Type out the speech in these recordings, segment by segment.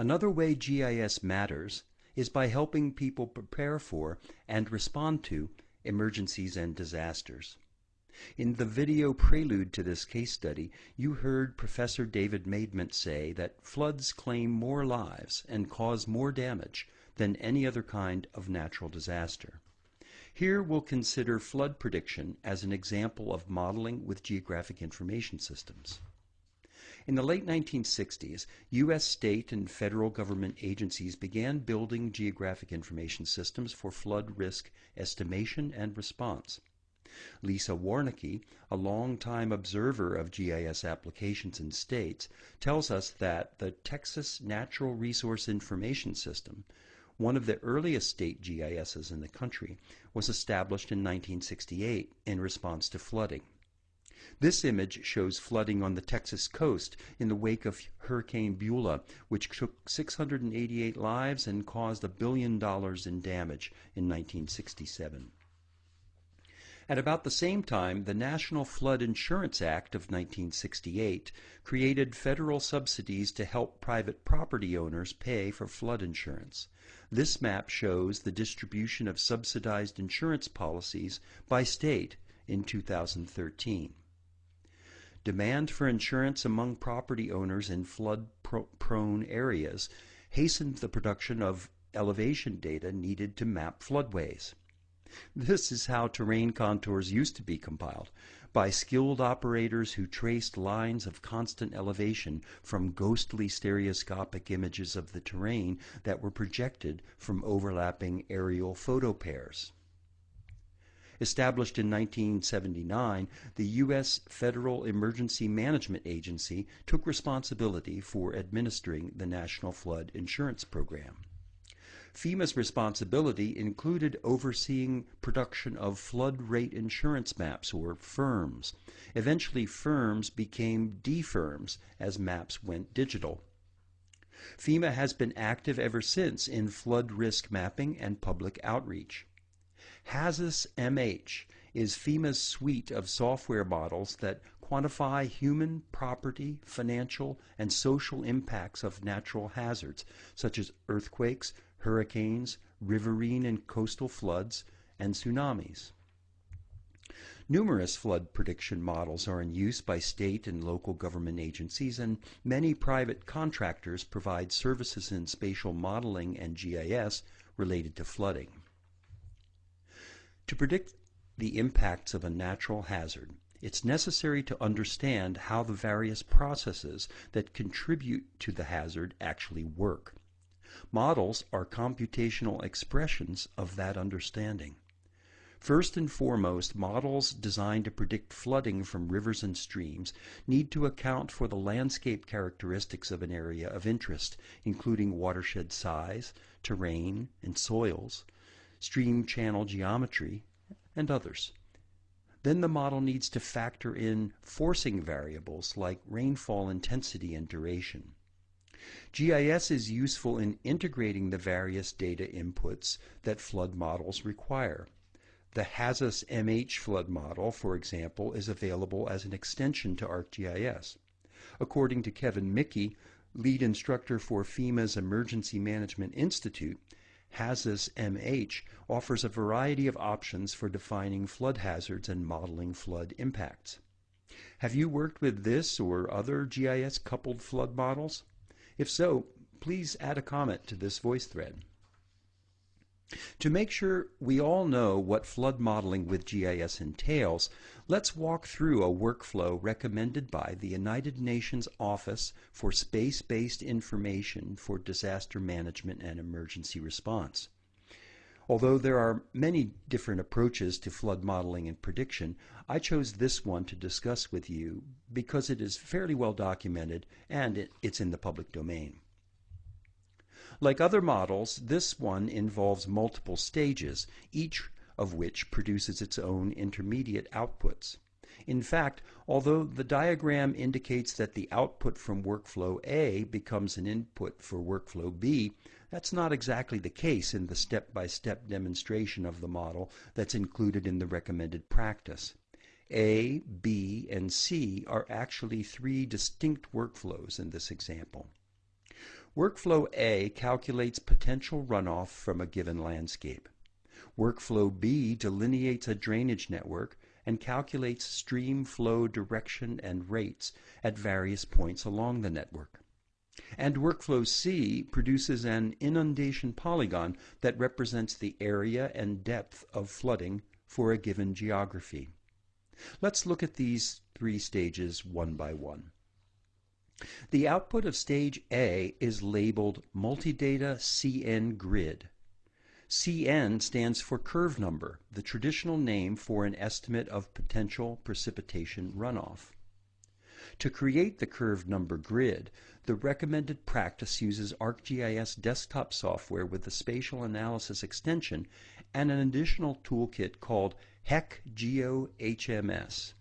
Another way GIS matters is by helping people prepare for and respond to emergencies and disasters. In the video prelude to this case study, you heard Professor David Maidment say that floods claim more lives and cause more damage than any other kind of natural disaster. Here we'll consider flood prediction as an example of modeling with geographic information systems. In the late 1960s, U.S. state and federal government agencies began building geographic information systems for flood risk estimation and response. Lisa Warnecke, a longtime observer of GIS applications in states, tells us that the Texas Natural Resource Information System, one of the earliest state GISs in the country, was established in 1968 in response to flooding. This image shows flooding on the Texas coast in the wake of Hurricane Beulah, which took 688 lives and caused a billion dollars in damage in 1967. At about the same time, the National Flood Insurance Act of 1968 created federal subsidies to help private property owners pay for flood insurance. This map shows the distribution of subsidized insurance policies by state in 2013. Demand for insurance among property owners in flood-prone areas hastened the production of elevation data needed to map floodways. This is how terrain contours used to be compiled, by skilled operators who traced lines of constant elevation from ghostly stereoscopic images of the terrain that were projected from overlapping aerial photo pairs. Established in 1979, the U.S. Federal Emergency Management Agency took responsibility for administering the National Flood Insurance Program. FEMA's responsibility included overseeing production of flood rate insurance maps, or FIRMs. Eventually, FIRMs became DFIRMs as maps went digital. FEMA has been active ever since in flood risk mapping and public outreach. HAZUS MH is FEMA's suite of software models that quantify human, property, financial, and social impacts of natural hazards, such as earthquakes, hurricanes, riverine and coastal floods, and tsunamis. Numerous flood prediction models are in use by state and local government agencies, and many private contractors provide services in spatial modeling and GIS related to flooding. To predict the impacts of a natural hazard, it's necessary to understand how the various processes that contribute to the hazard actually work. Models are computational expressions of that understanding. First and foremost, models designed to predict flooding from rivers and streams need to account for the landscape characteristics of an area of interest, including watershed size, terrain and soils, stream channel geometry, and others. Then the model needs to factor in forcing variables like rainfall intensity and duration. GIS is useful in integrating the various data inputs that flood models require. The HAZUS MH flood model, for example, is available as an extension to ArcGIS. According to Kevin Mickey, lead instructor for FEMA's Emergency Management Institute, HAZUS MH offers a variety of options for defining flood hazards and modeling flood impacts. Have you worked with this or other GIS coupled flood models? If so, please add a comment to this voice thread. To make sure we all know what flood modeling with GIS entails, let's walk through a workflow recommended by the United Nations Office for Space-Based Information for Disaster Management and Emergency Response. Although there are many different approaches to flood modeling and prediction, I chose this one to discuss with you because it is fairly well documented and it's in the public domain. Like other models, this one involves multiple stages, each of which produces its own intermediate outputs. In fact, although the diagram indicates that the output from workflow A becomes an input for workflow B, that's not exactly the case in the step-by-step -step demonstration of the model that's included in the recommended practice. A, B, and C are actually three distinct workflows in this example. Workflow A calculates potential runoff from a given landscape. Workflow B delineates a drainage network and calculates stream flow direction and rates at various points along the network. And Workflow C produces an inundation polygon that represents the area and depth of flooding for a given geography. Let's look at these three stages one by one. The output of stage A is labeled Multidata CN Grid. CN stands for curve number, the traditional name for an estimate of potential precipitation runoff. To create the curve number grid, the recommended practice uses ArcGIS desktop software with the spatial analysis extension and an additional toolkit called HEC-GeoHMS.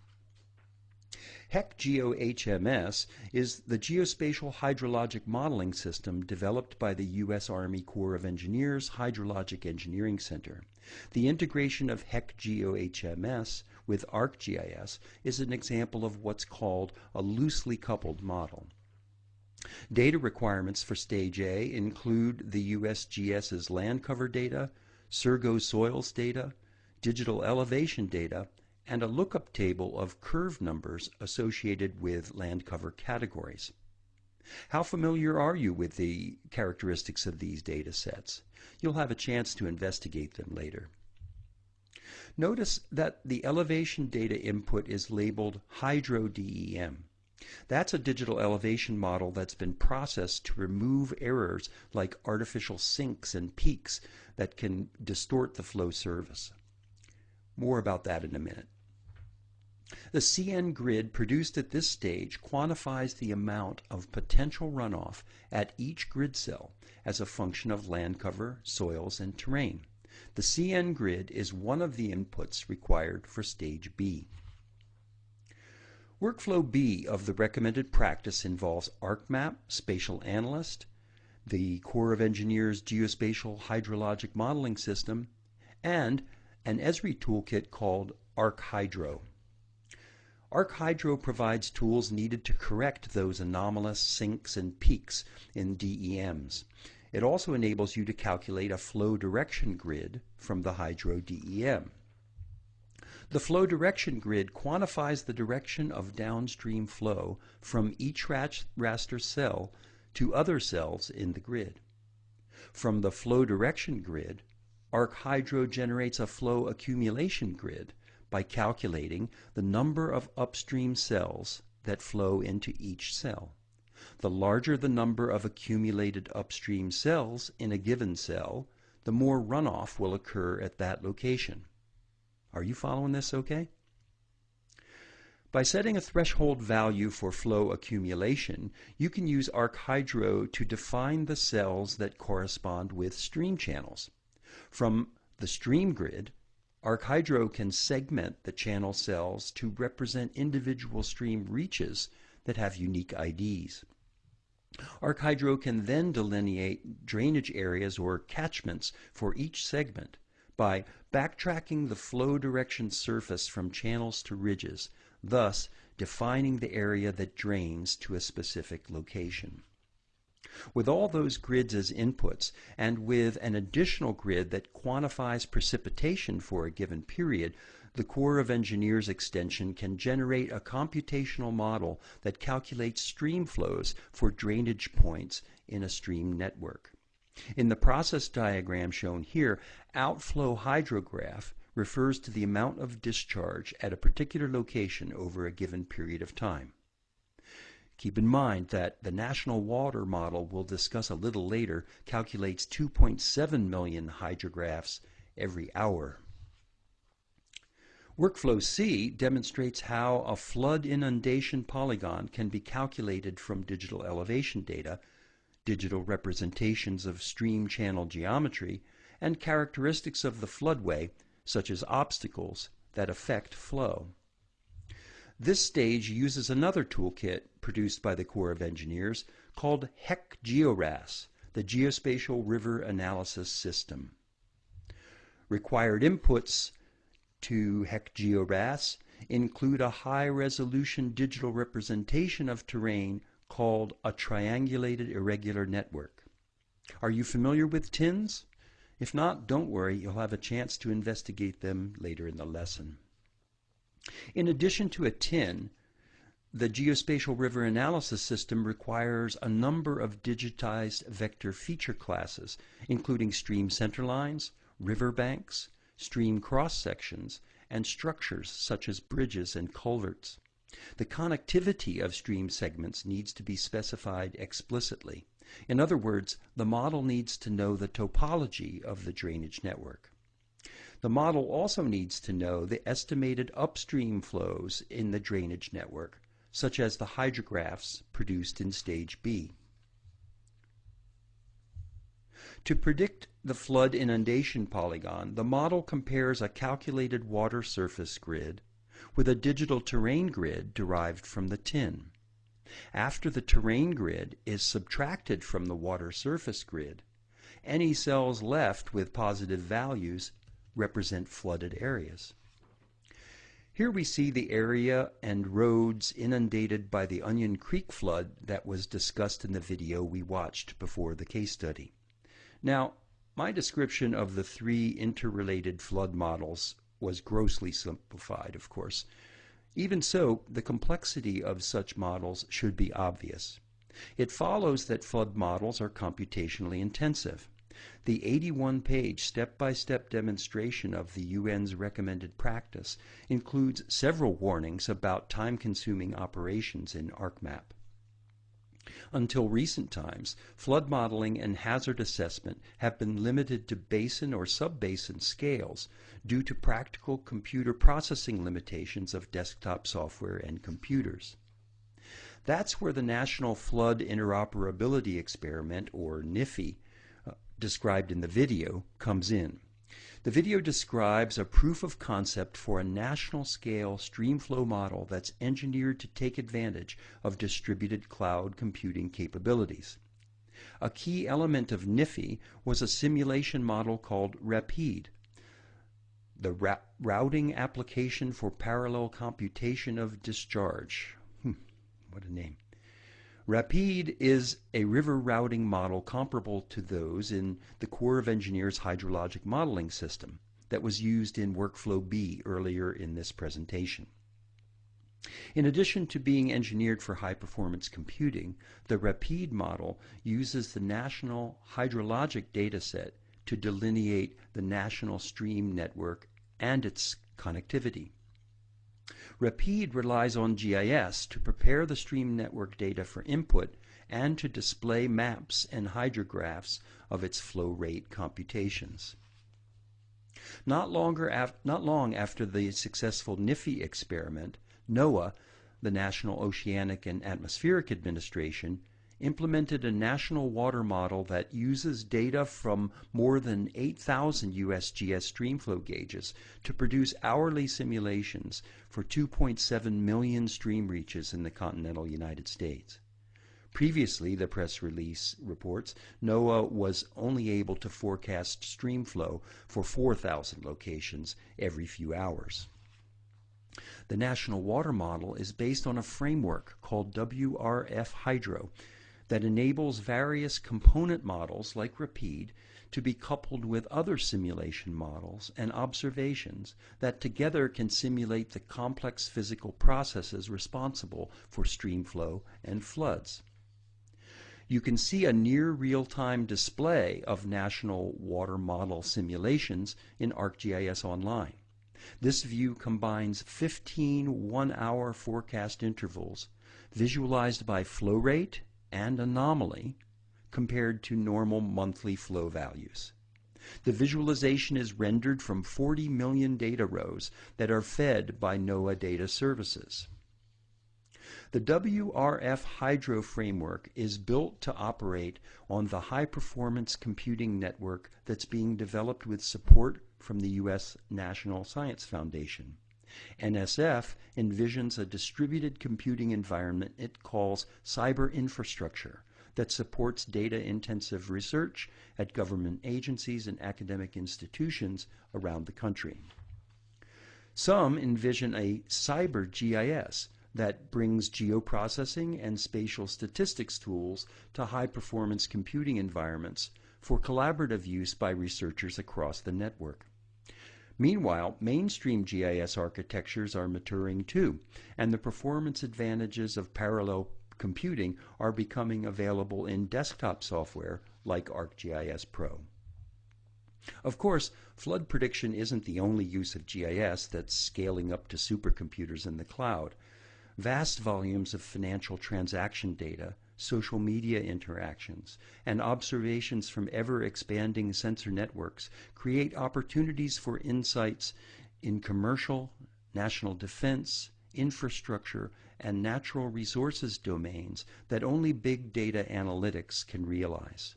HEC-GeoHMS is the geospatial hydrologic modeling system developed by the U.S. Army Corps of Engineers Hydrologic Engineering Center. The integration of HEC-GeoHMS with ArcGIS is an example of what's called a loosely coupled model. Data requirements for Stage A include the USGS's land cover data, SSURGO soils data, digital elevation data, and a lookup table of curve numbers associated with land cover categories. How familiar are you with the characteristics of these data sets? You'll have a chance to investigate them later. Notice that the elevation data input is labeled HydroDEM. That's a digital elevation model that's been processed to remove errors like artificial sinks and peaks that can distort the flow service. More about that in a minute. The CN grid produced at this stage quantifies the amount of potential runoff at each grid cell as a function of land cover, soils, and terrain. The CN grid is one of the inputs required for stage B. Workflow B of the recommended practice involves ArcMap, Spatial Analyst, the Corps of Engineers Geospatial Hydrologic Modeling System, and an Esri toolkit called ArcHydro. ArcHydro provides tools needed to correct those anomalous sinks and peaks in DEMs. It also enables you to calculate a flow direction grid from the Hydro DEM. The flow direction grid quantifies the direction of downstream flow from each raster cell to other cells in the grid. From the flow direction grid, ArcHydro generates a flow accumulation grid by calculating the number of upstream cells that flow into each cell. The larger the number of accumulated upstream cells in a given cell, the more runoff will occur at that location. Are you following this okay? By setting a threshold value for flow accumulation, you can use ArcHydro to define the cells that correspond with stream channels. From the stream grid, ArcHydro can segment the channel cells to represent individual stream reaches that have unique IDs. ArcHydro can then delineate drainage areas or catchments for each segment by backtracking the flow direction surface from channels to ridges, thus defining the area that drains to a specific location. With all those grids as inputs, and with an additional grid that quantifies precipitation for a given period, the Corps of Engineers extension can generate a computational model that calculates stream flows for drainage points in a stream network. In the process diagram shown here, outflow hydrograph refers to the amount of discharge at a particular location over a given period of time. Keep in mind that the National Water Model we'll discuss a little later calculates 2.7 million hydrographs every hour. Workflow C demonstrates how a flood inundation polygon can be calculated from digital elevation data, digital representations of stream channel geometry, and characteristics of the floodway, such as obstacles that affect flow. This stage uses another toolkit produced by the Corps of Engineers called HEC-GeoRAS, the Geospatial River Analysis System. Required inputs to HEC-GeoRAS include a high-resolution digital representation of terrain called a triangulated irregular network. Are you familiar with TINs? If not, don't worry, you'll have a chance to investigate them later in the lesson. In addition to a TIN, the geospatial river analysis system requires a number of digitized vector feature classes, including stream centerlines, river banks, stream cross sections, and structures such as bridges and culverts. The connectivity of stream segments needs to be specified explicitly. In other words, the model needs to know the topology of the drainage network. The model also needs to know the estimated upstream flows in the drainage network, such as the hydrographs produced in Stage B. To predict the flood inundation polygon, the model compares a calculated water surface grid with a digital terrain grid derived from the TIN. After the terrain grid is subtracted from the water surface grid, any cells left with positive values represent flooded areas. Here we see the area and roads inundated by the Onion Creek flood that was discussed in the video we watched before the case study. Now, my description of the three interrelated flood models was grossly simplified, of course. Even so, the complexity of such models should be obvious. It follows that flood models are computationally intensive. The 81-page step-by-step demonstration of the UN's recommended practice includes several warnings about time-consuming operations in ArcMap. Until recent times, flood modeling and hazard assessment have been limited to basin or subbasin scales due to practical computer processing limitations of desktop software and computers. That's where the National Flood Interoperability Experiment, or NIFI, described in the video, comes in. The video describes a proof of concept for a national scale streamflow model that's engineered to take advantage of distributed cloud computing capabilities. A key element of NIFI was a simulation model called RAPID, the ra routing application for parallel computation of discharge. Hmm, what a name. RAPID is a river routing model comparable to those in the Corps of Engineers hydrologic modeling system that was used in Workflow B earlier in this presentation. In addition to being engineered for high-performance computing, the RAPID model uses the National Hydrologic Dataset to delineate the national stream network and its connectivity. RAPID relies on GIS to prepare the stream network data for input and to display maps and hydrographs of its flow rate computations. Not, longer not long after the successful NIFI experiment, NOAA, the National Oceanic and Atmospheric Administration, implemented a national water model that uses data from more than 8,000 USGS streamflow gauges to produce hourly simulations for 2.7 million stream reaches in the continental United States. Previously, the press release reports, NOAA was only able to forecast streamflow for 4,000 locations every few hours. The National Water Model is based on a framework called WRF Hydro that enables various component models like RAPID to be coupled with other simulation models and observations that together can simulate the complex physical processes responsible for stream flow and floods. You can see a near real-time display of national water model simulations in ArcGIS Online. This view combines 15 one-hour forecast intervals visualized by flow rate and anomaly compared to normal monthly flow values. The visualization is rendered from 40 million data rows that are fed by NOAA data services. The WRF Hydro framework is built to operate on the high-performance computing network that's being developed with support from the U.S. National Science Foundation. NSF envisions a distributed computing environment it calls cyber infrastructure that supports data-intensive research at government agencies and academic institutions around the country. Some envision a cyber GIS that brings geoprocessing and spatial statistics tools to high performance computing environments for collaborative use by researchers across the network. Meanwhile, mainstream GIS architectures are maturing too, and the performance advantages of parallel computing are becoming available in desktop software like ArcGIS Pro. Of course, flood prediction isn't the only use of GIS that's scaling up to supercomputers in the cloud. Vast volumes of financial transaction data, social media interactions, and observations from ever expanding sensor networks create opportunities for insights in commercial, national defense, infrastructure, and natural resources domains that only big data analytics can realize.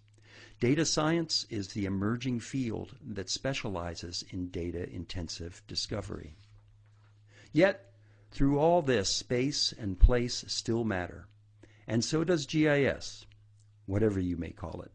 Data science is the emerging field that specializes in data intensive discovery. Yet, through all this, space and place still matter. And so does GIS, whatever you may call it.